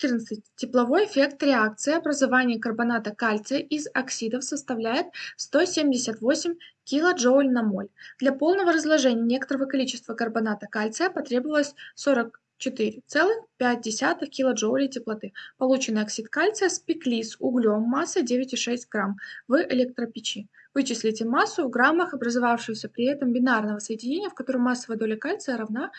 14. Тепловой эффект реакции образования карбоната кальция из оксидов составляет 178 килоджоуль на моль. Для полного разложения некоторого количества карбоната кальция потребовалось 44,5 килоджоулей теплоты. Полученный оксид кальция спекли с углем массой 9,6 грамм в электропечи. Вычислите массу в граммах образовавшегося при этом бинарного соединения, в котором массовая доля кальция равна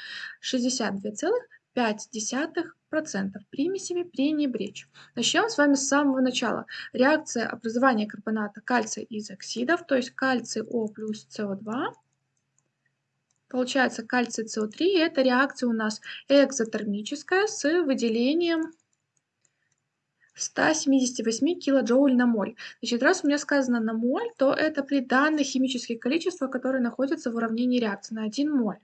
62,5 0,5% примесями пренебречь. Начнем с вами с самого начала. Реакция образования карбоната кальция из оксидов, то есть кальций О плюс СО2. Получается кальций СО3, и эта реакция у нас экзотермическая с выделением 178 килоджоуль на моль. Значит, раз у меня сказано на моль, то это при данных химических количествах, которые находятся в уравнении реакции на 1 моль.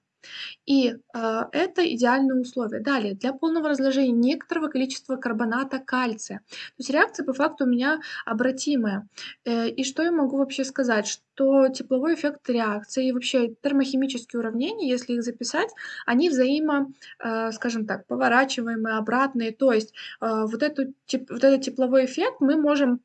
И э, это идеальные условия. Далее, для полного разложения некоторого количества карбоната кальция. То есть реакция по факту у меня обратимая. Э, и что я могу вообще сказать? Что тепловой эффект реакции и вообще термохимические уравнения, если их записать, они взаимо, э, скажем так, поворачиваемые, обратные. То есть э, вот, эту, вот этот тепловой эффект мы можем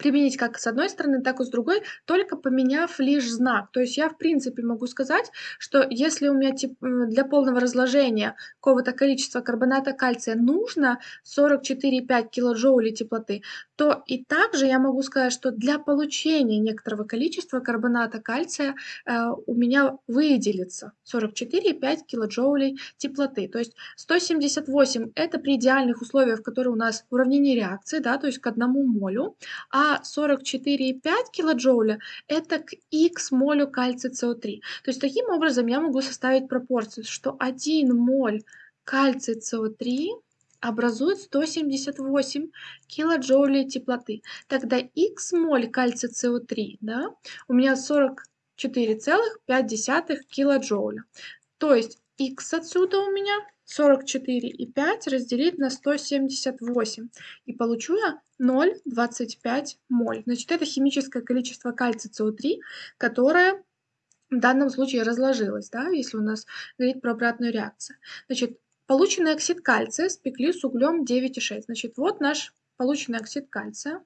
применить как с одной стороны, так и с другой, только поменяв лишь знак. То есть я в принципе могу сказать, что если у меня для полного разложения какого-то количества карбоната кальция нужно 44,5 килоджоулей теплоты, то и также я могу сказать, что для получения некоторого количества карбоната кальция э, у меня выделится 44,5 килоджоулей теплоты. То есть 178 это при идеальных условиях, которые у нас уравнение реакции, да, то есть к одному молю, а а 44,5 килоджоуля это к х молю кальция СО3. То есть таким образом я могу составить пропорцию, что 1 моль кальция СО3 образует 178 килоджоулей теплоты. Тогда х моль кальция СО3 да, у меня 44,5 килоджоуля. То есть х отсюда у меня 44,5 разделить на 178. И получу я 0,25 моль. Значит, это химическое количество кальция СО3, которое в данном случае разложилось, да, если у нас говорить про обратную реакцию. Значит, полученный оксид кальция спекли с углем 9,6. Значит, вот наш полученный оксид кальция.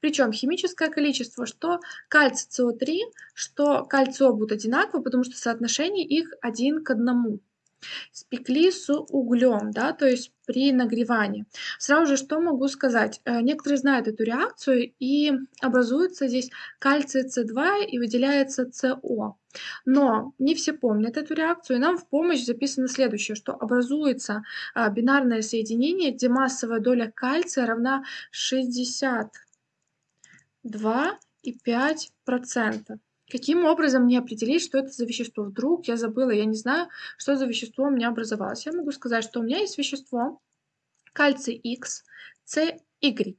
Причем химическое количество, что кальций СО3, что кальций будут одинаковы, потому что соотношение их один к одному спекли с углем, да, то есть при нагревании. Сразу же что могу сказать? Э, некоторые знают эту реакцию и образуется здесь кальций С2 и выделяется СО. Но не все помнят эту реакцию, и нам в помощь записано следующее, что образуется а, бинарное соединение, где массовая доля кальция равна 62,5%. Каким образом мне определить, что это за вещество? Вдруг я забыла, я не знаю, что за вещество у меня образовалось. Я могу сказать, что у меня есть вещество кальций X, CY.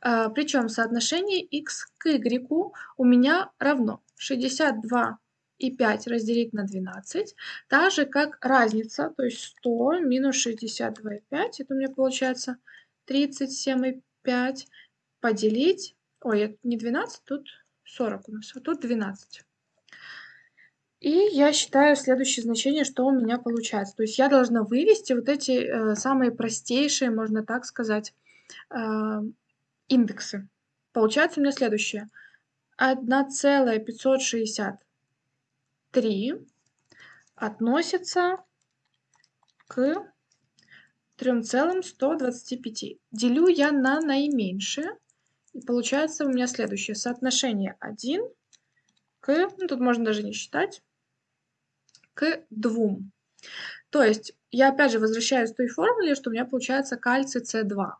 А, причем соотношение X к Y у меня равно 62 и 5 разделить на 12, так же как разница, то есть 100 минус 62,5, это у меня получается 37,5 поделить, ой, не 12, тут 40 у нас, а тут 12. И я считаю следующее значение, что у меня получается. То есть я должна вывести вот эти э, самые простейшие, можно так сказать, э, индексы. Получается у меня следующее. 1,563 относится к 3,125. Делю я на наименьшее. И получается у меня следующее соотношение 1 к, ну, тут можно даже не считать, к 2. То есть я опять же возвращаюсь к той формуле, что у меня получается кальций С2.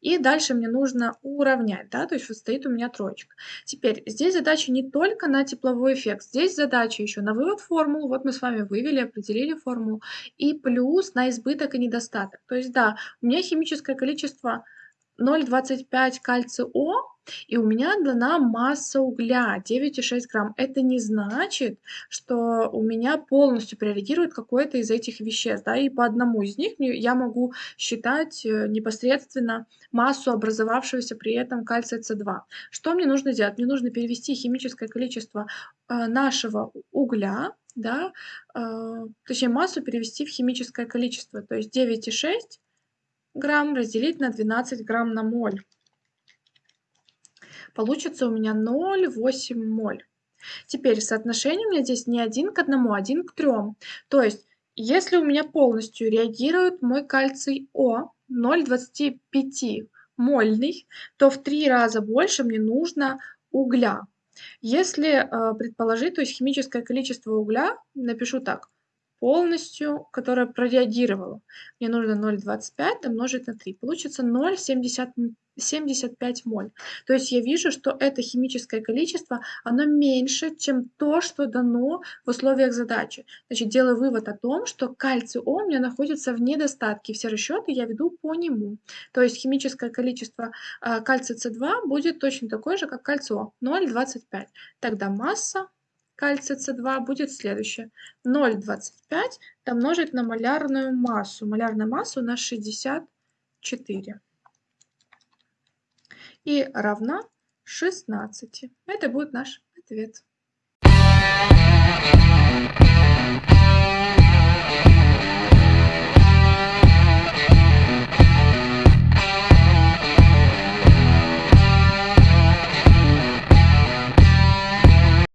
И дальше мне нужно уравнять, да, то есть вот стоит у меня троечка. Теперь здесь задача не только на тепловой эффект, здесь задача еще на вывод формул, вот мы с вами вывели, определили формулу, и плюс на избыток и недостаток. То есть да, у меня химическое количество 0,25 кальция О, и у меня дана масса угля 9,6 грамм. Это не значит, что у меня полностью прореагирует какое-то из этих веществ. Да, и по одному из них я могу считать э, непосредственно массу образовавшегося при этом кальция С2. Что мне нужно делать? Мне нужно перевести химическое количество э, нашего угля, да, э, точнее массу перевести в химическое количество. То есть 9,6 грамм разделить на 12 грамм на моль. Получится у меня 0,8 моль. Теперь соотношение у меня здесь не 1 к 1, а 1 к 3. То есть, если у меня полностью реагирует мой кальций О 0,25 мольный, то в 3 раза больше мне нужно угля. Если э, предположить, то есть химическое количество угля, напишу так, полностью, которая прореагировала. Мне нужно 0,25 умножить на 3. Получится 0,75 моль. То есть я вижу, что это химическое количество, оно меньше, чем то, что дано в условиях задачи. Значит, делаю вывод о том, что кальций О у меня находится в недостатке. Все расчеты я веду по нему. То есть химическое количество э, кальция С2 будет точно такое же, как кальций О, 0,25. Тогда масса кальция С2 будет следующее. 0,25 умножить на малярную массу. Малярная масса у нас 64. И равна 16. Это будет наш ответ.